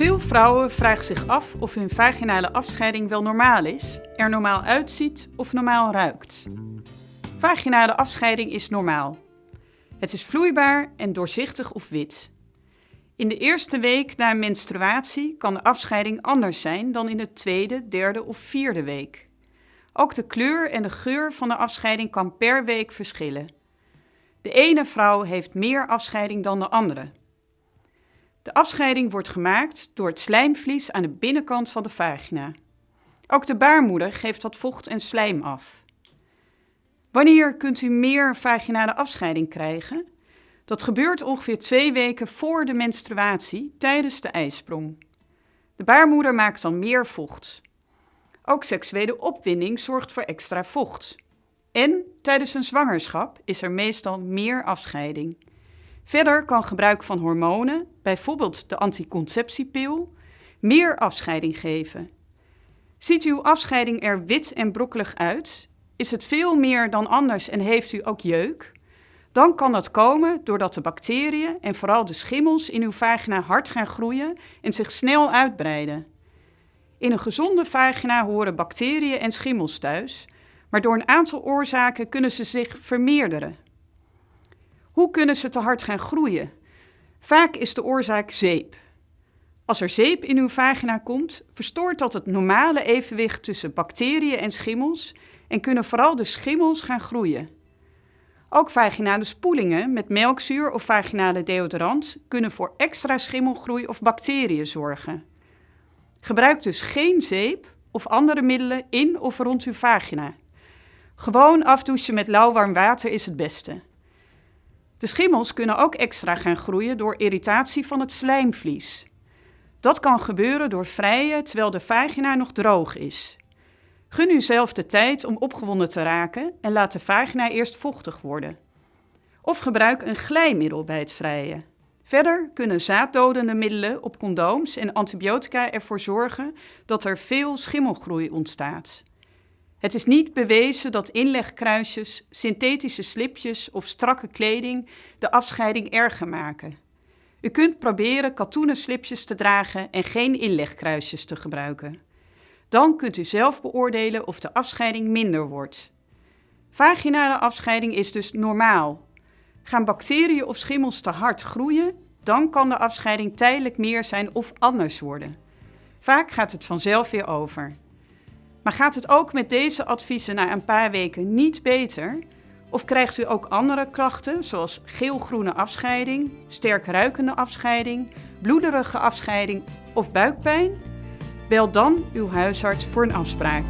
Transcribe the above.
Veel vrouwen vragen zich af of hun vaginale afscheiding wel normaal is, er normaal uitziet of normaal ruikt. Vaginale afscheiding is normaal. Het is vloeibaar en doorzichtig of wit. In de eerste week na een menstruatie kan de afscheiding anders zijn dan in de tweede, derde of vierde week. Ook de kleur en de geur van de afscheiding kan per week verschillen. De ene vrouw heeft meer afscheiding dan de andere. De afscheiding wordt gemaakt door het slijmvlies aan de binnenkant van de vagina. Ook de baarmoeder geeft wat vocht en slijm af. Wanneer kunt u meer vaginale afscheiding krijgen? Dat gebeurt ongeveer twee weken voor de menstruatie tijdens de ijsprong. De baarmoeder maakt dan meer vocht. Ook seksuele opwinding zorgt voor extra vocht. En tijdens een zwangerschap is er meestal meer afscheiding. Verder kan gebruik van hormonen, bijvoorbeeld de anticonceptiepil, meer afscheiding geven. Ziet uw afscheiding er wit en brokkelig uit? Is het veel meer dan anders en heeft u ook jeuk? Dan kan dat komen doordat de bacteriën en vooral de schimmels in uw vagina hard gaan groeien en zich snel uitbreiden. In een gezonde vagina horen bacteriën en schimmels thuis, maar door een aantal oorzaken kunnen ze zich vermeerderen. Hoe kunnen ze te hard gaan groeien? Vaak is de oorzaak zeep. Als er zeep in uw vagina komt, verstoort dat het normale evenwicht tussen bacteriën en schimmels en kunnen vooral de schimmels gaan groeien. Ook vaginale spoelingen met melkzuur of vaginale deodorant kunnen voor extra schimmelgroei of bacteriën zorgen. Gebruik dus geen zeep of andere middelen in of rond uw vagina. Gewoon afdouchen met lauw-warm water is het beste. De schimmels kunnen ook extra gaan groeien door irritatie van het slijmvlies. Dat kan gebeuren door vrijen terwijl de vagina nog droog is. Gun u zelf de tijd om opgewonden te raken en laat de vagina eerst vochtig worden. Of gebruik een glijmiddel bij het vrijen. Verder kunnen zaaddodende middelen op condooms en antibiotica ervoor zorgen dat er veel schimmelgroei ontstaat. Het is niet bewezen dat inlegkruisjes, synthetische slipjes of strakke kleding de afscheiding erger maken. U kunt proberen katoenen slipjes te dragen en geen inlegkruisjes te gebruiken. Dan kunt u zelf beoordelen of de afscheiding minder wordt. Vaginale afscheiding is dus normaal. Gaan bacteriën of schimmels te hard groeien, dan kan de afscheiding tijdelijk meer zijn of anders worden. Vaak gaat het vanzelf weer over. Maar gaat het ook met deze adviezen na een paar weken niet beter? Of krijgt u ook andere klachten, zoals geel-groene afscheiding, sterk ruikende afscheiding, bloederige afscheiding of buikpijn? Bel dan uw huisarts voor een afspraak.